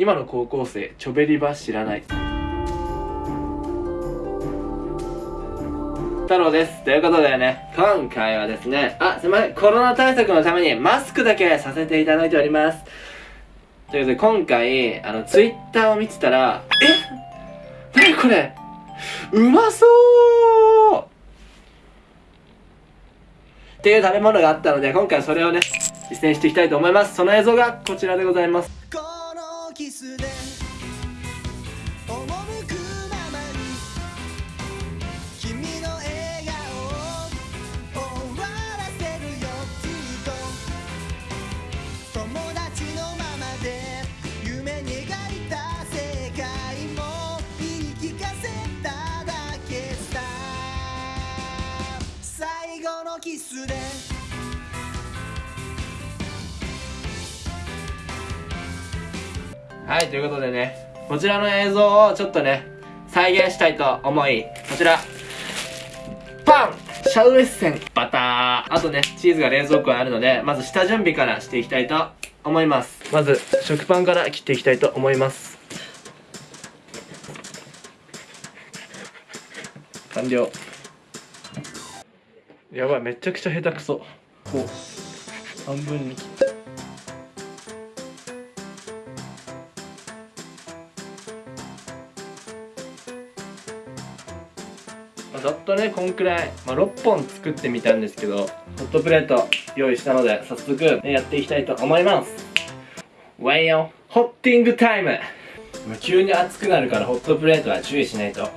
今の高校生チョベリバ知らない。太郎です。ということでね今回はですねあすいません。コロナ対策のためにマスクだけさせていただいております。ということで今回あのツイッターを見てたらえ？っ何これ？うまそう！っていう食べ物があったので今回それをね実践していきたいと思います。その映像がこちらでございます。キスではいということでねこちらの映像をちょっとね再現したいと思いこちらパン!シャウエッセンバター!あとねチーズが冷蔵庫にあるのでまず下準備からしていきたいと思います。まず食パンから切っていきたいと思います。完了。やばいめちゃくちゃ下手くそ。こう半分に切って。まあざっとねこんくらい、まあ、6本作ってみたんですけどホットプレート用意したので早速、ね、やっていきたいと思います。ワイヨンホッティングタイムまあ急に熱くなるからホットプレートは注意しないと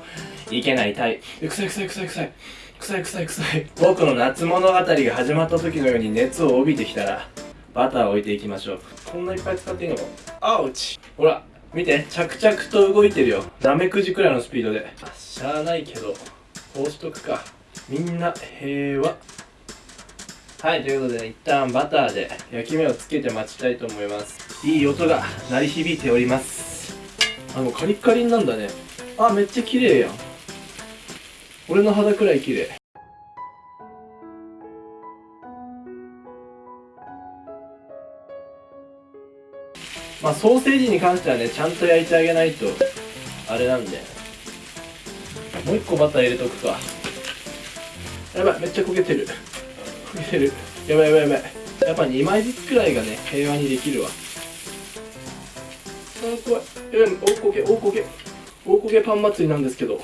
いけないタイプ。臭い臭い臭い臭い。臭い臭い臭い。僕の夏物語が始まった時のように熱を帯びてきたらバターを置いていきましょう。こんないっぱい使っていいのか？アウチほら見て。着々と動いてるよ。ナメクジくらいのスピードで。あしゃあないけどこうしとくか。みんな平和。はいということで、一旦バターで焼き目をつけて待ちたいと思います。いい音が鳴り響いております。あもうカリッカリンなんだね。あめっちゃ綺麗やん。俺の肌くらい綺麗。まあソーセージに関してはねちゃんと焼いてあげないとあれなんで。もう一個バター入れとくか。やばいめっちゃ焦げてる。焦げてる。やばいやばいやばい。やっぱ2枚ずつくらいがね平和にできるわ。あ怖い。やばい大焦げ大焦げ。大焦げパン祭りなんですけど。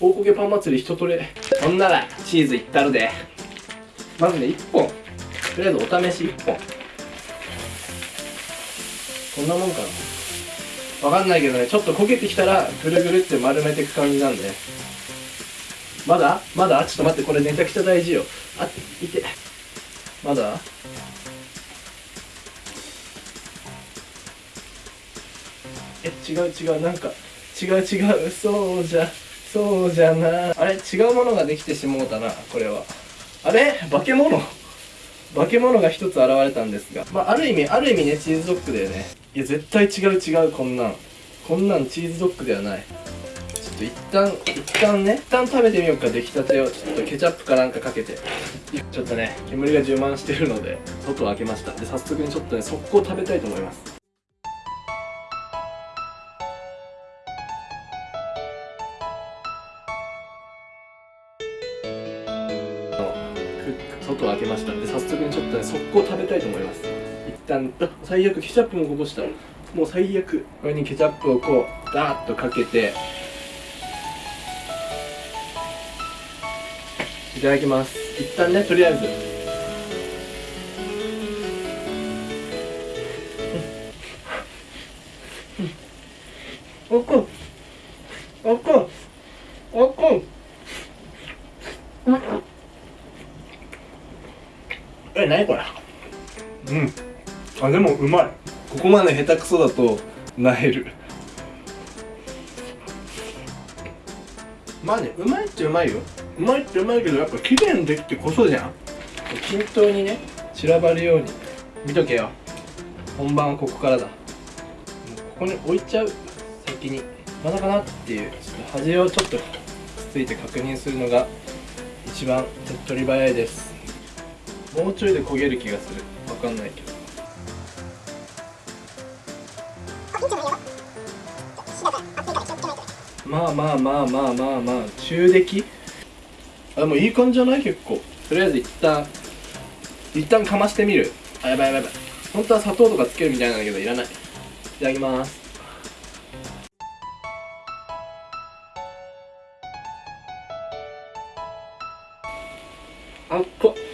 大焦げパン祭り一通りほんならチーズいったるで。まずね1本。とりあえずお試し1本。こんなもんかな。わかんないけどねちょっと焦げてきたらぐるぐるって丸めていく感じなんでまだ？まだ？ちょっと待ってこれめちゃくちゃ大事よ。あいて。まだ？え違う違うなんか違う違う。そうじゃそうじゃな。あれ？違うものができてしもうたなこれは。あれ？化け物？化け物が一つ現れたんですが。まあある意味ある意味ねチーズドッグだよね。いや絶対違う違うこんなん。こんなんチーズドッグではない。ちょっと一旦一旦ね一旦食べてみようか出来たてをちょっとケチャップかなんかかけて。ちょっとね煙が充満してるので外を開けました。で早速にちょっとね速攻食べたいと思います。外を開けました。で早速にちょっとね速攻食べたいと思います。一旦あ最悪ケチャップもこぼした。もう最悪。これにケチャップをこうダーッとかけて。いただきます。一旦ねとりあえずうまい。ここまで下手くそだとなえる。まあね、うまいっちゃうまいよ。うまいってうまいけどやっぱ綺麗にできてこそじゃん。均等にね散らばるように。見とけよ。本番はここからだ。もうここに置いちゃう先にまだかなっていうちょっと端をちょっとついて確認するのが一番手っ取り早いです。もうちょいで焦げる気がする。わかんないけどまあまあまあまあまあまあ中出来あでもいい感じじゃない結構とりあえず一旦一旦かましてみるあやばいやばいやばい本当は砂糖とかつけるみたいなんだけどいらないいただきますあっこっ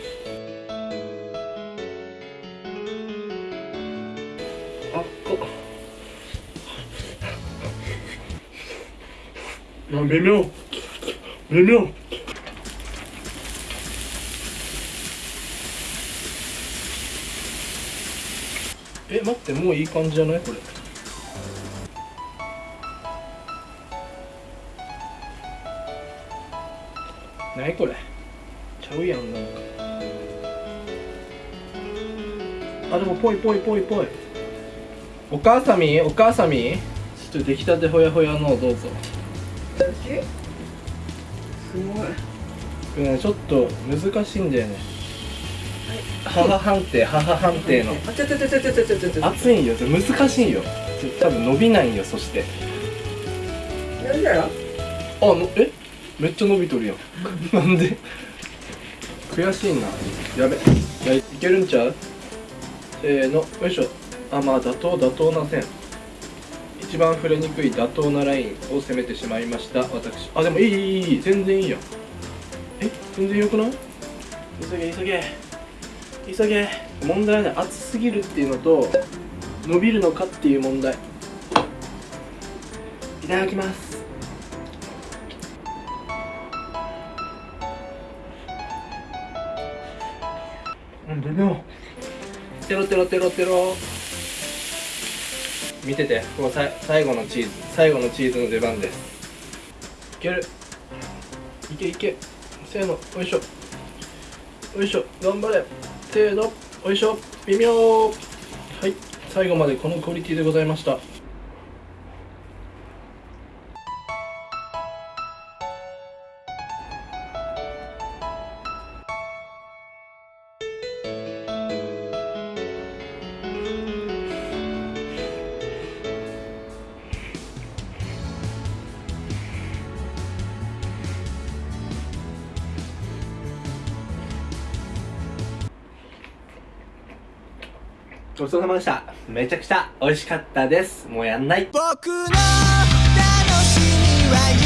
微妙。微妙。え待ってもういい感じじゃない？これ。何これ？ちゃうやんな。んかあでもぽいぽいぽいぽい。お母さみ？お母さみ？ちょっと出来たてほやほやのをどうぞすごい。これねちょっと難しいんだよね。母判定母判定のあちゃちゃちゃちゃちゃちゃちゃちゃちゃ熱いんよ。難しいんよ。多分伸びないんよそして。やるやろ？あのえ？めっちゃ伸びとるやん。なんで？悔しいな。やべ。いやいけるんちゃう？せーの。よいしょ。あまあ妥当妥当な線一番触れにくい妥当なラインを攻めてしまいました。私。あでもいいいいいい全然いいやん。え？全然よくない？急げ急げ。急げ。問題はね熱すぎるっていうのと伸びるのかっていう問題。いただきます。うん微妙テロテロテロテロ見ててこのさ最後のチーズ最後のチーズの出番です。いける。いけいけ。せーのよいしょ。よいしょ。頑張れ。せーのよいしょ。微妙。はい。最後までこのクオリティでございました。ごちそうさまでした。めちゃくちゃ美味しかったです。もうやんない。僕の楽しみは